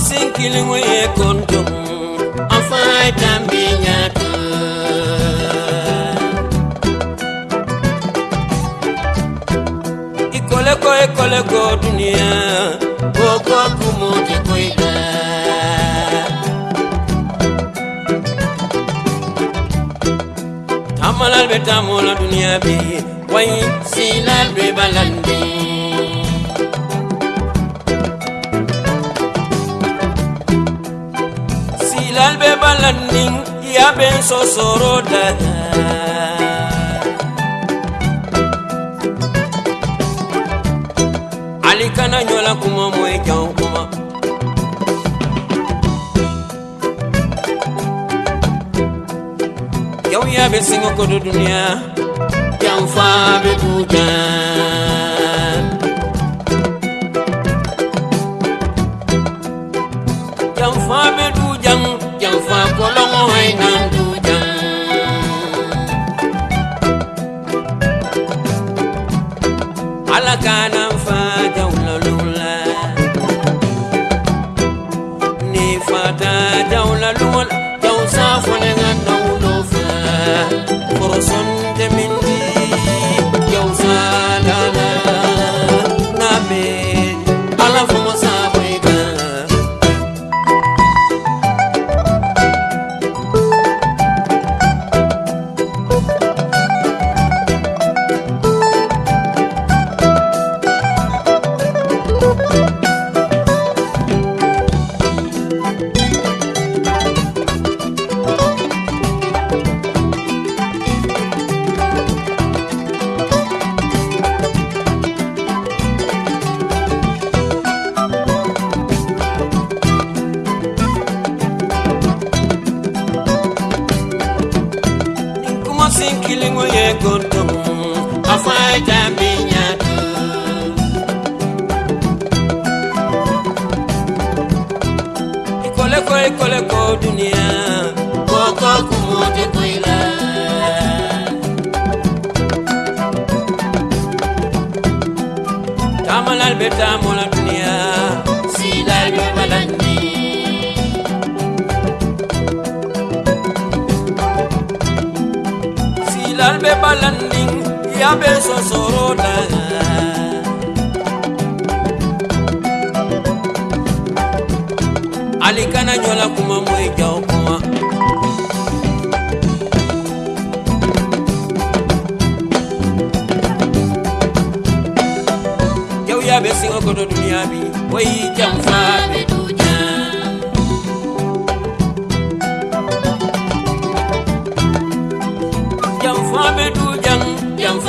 sinkilingo ye kontum afai tambi nyaka ikole ko ikole ko dunia koko kumote koida tamalal be tamola dunia bi way silal be balandi bilal be balanning ya ben sosoro daga ali kana nyola kuma moy jaw kuma. Yaw ya be singo ko do dunya jam fa be bujan I'm farming janfa be dujan janfa kɔlɔŋɔ hainan dujan ala kana fa jawla lula ni fa ta fata jawla lula jaw safone nga nawlo fa foroson demindi jaw sinkilingo ye kontom afai tambi nyaka ikole ko ikole ko dunia koko kumote koila tamalal be tamola dunia silal be balandi bilal be balanding ya be sosorona ali kana ɲɔla kuma moyi jaw kuma jaw ya be siŋa koto duniya bi o y'i be du jang jang